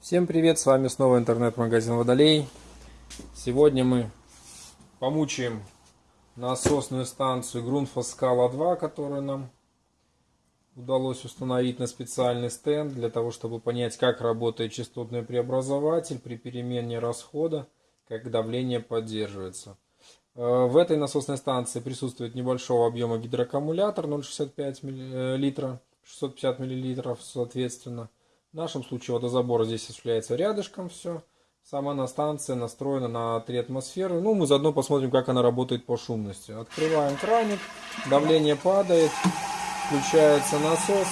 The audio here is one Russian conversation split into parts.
Всем привет, с вами снова интернет-магазин Водолей. Сегодня мы помучаем насосную станцию Scala 2, которую нам удалось установить на специальный стенд, для того, чтобы понять, как работает частотный преобразователь при перемене расхода, как давление поддерживается. Э, в этой насосной станции присутствует небольшого объема гидроаккумулятор 0,65 литра, 650 мл соответственно. В нашем случае водозабор здесь осуществляется рядышком все. Сама на станция настроена на 3 атмосферы. Ну, мы заодно посмотрим, как она работает по шумности. Открываем краник, давление падает, включается насос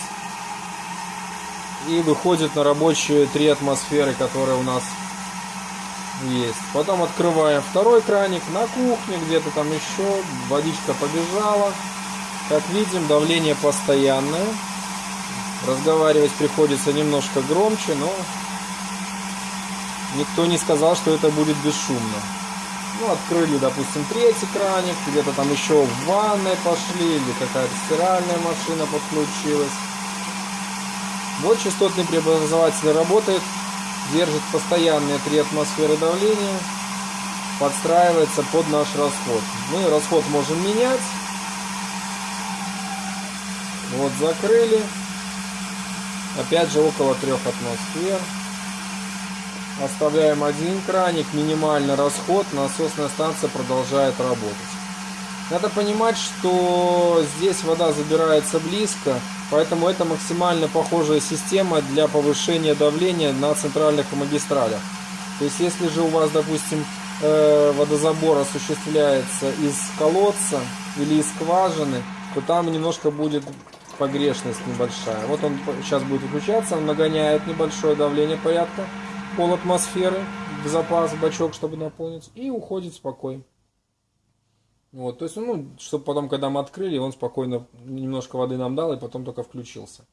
и выходит на рабочие 3 атмосферы, которые у нас есть. Потом открываем второй краник на кухне, где-то там еще, водичка побежала. Как видим, давление постоянное. Разговаривать приходится немножко громче, но никто не сказал, что это будет бесшумно. Ну, открыли, допустим, третий краник, где-то там еще в ванной пошли, или какая-то стиральная машина подключилась. Вот частотный преобразователь работает, держит постоянные 3 атмосферы давления, подстраивается под наш расход. Мы расход можем менять. Вот закрыли. Опять же около 3 атмосфер. Оставляем один краник, минимальный расход, насосная станция продолжает работать. Надо понимать, что здесь вода забирается близко, поэтому это максимально похожая система для повышения давления на центральных магистралях. То есть если же у вас, допустим, э, водозабор осуществляется из колодца или из скважины, то там немножко будет погрешность небольшая. Вот он сейчас будет выключаться, он нагоняет небольшое давление порядка пол атмосферы в запас, в бачок, чтобы наполнить, и уходит спокойно. Вот, то есть, ну, чтобы потом, когда мы открыли, он спокойно немножко воды нам дал, и потом только включился.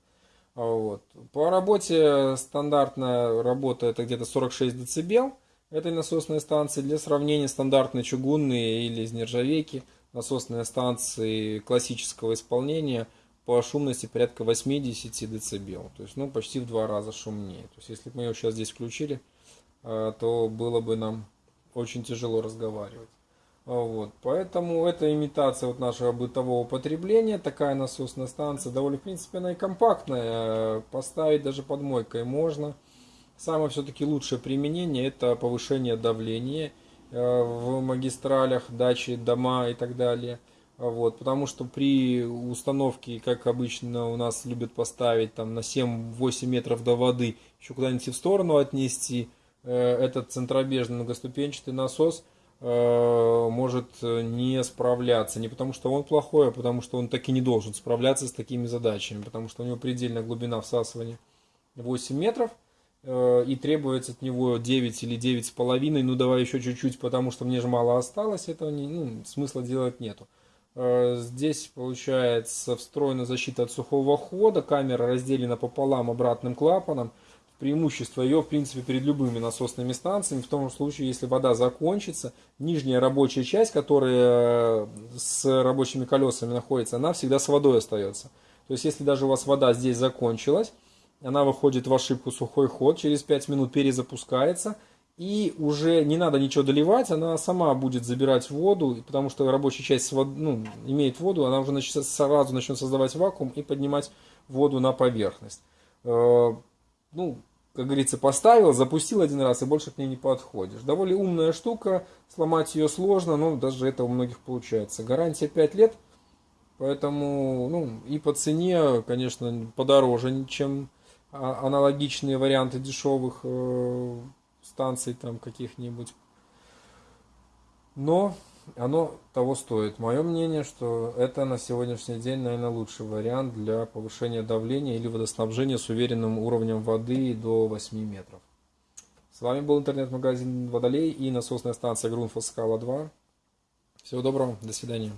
Вот. По работе стандартная работа это где-то 46 дБ этой насосной станции. Для сравнения стандартные чугунные или из нержавейки насосные станции классического исполнения – по шумности порядка 80 дБ. То есть, ну, почти в два раза шумнее. То есть, если бы мы ее сейчас здесь включили, э, то было бы нам очень тяжело разговаривать. Вот. Поэтому это имитация вот нашего бытового потребления. Такая насосная станция. Довольно, в принципе, она и компактная. Поставить даже под мойкой можно. Самое все-таки лучшее применение это повышение давления э, в магистралях, дачи, дома и так далее. Вот, потому что при установке, как обычно у нас любят поставить там на 7-8 метров до воды, еще куда-нибудь в сторону отнести, э, этот центробежный многоступенчатый насос э, может не справляться. Не потому что он плохой, а потому что он так и не должен справляться с такими задачами. Потому что у него предельная глубина всасывания 8 метров. Э, и требуется от него 9 или 9,5. Ну давай еще чуть-чуть, потому что мне же мало осталось. Этого не, ну, смысла делать нету. Э, здесь получается встроена защита от сухого хода, камера разделена пополам обратным клапаном. Преимущество ее, в принципе, перед любыми насосными станциями, в том случае, если вода закончится, нижняя рабочая часть, которая э, с рабочими колесами находится, она всегда с водой остается. То есть, если даже у вас вода здесь закончилась, она выходит в ошибку сухой ход, через 5 минут перезапускается – и уже не надо ничего доливать, она сама будет забирать воду, потому что рабочая часть ну, имеет воду, она уже начнет, сразу начнет создавать вакуум и поднимать воду на поверхность. Э, ну, как говорится, поставил, запустил один раз и больше к ней не подходишь. Довольно умная штука, сломать ее сложно, но даже это у многих получается. Гарантия 5 лет, поэтому ну, и по цене, конечно, подороже, чем а, аналогичные варианты дешевых э, станций там каких-нибудь. Но оно того стоит. Мое мнение, что это на сегодняшний день, наверное, лучший вариант для повышения давления или водоснабжения с уверенным уровнем воды до 8 метров. С вами был интернет-магазин Водолей и насосная станция Грунфос Скала 2. Всего доброго, до свидания.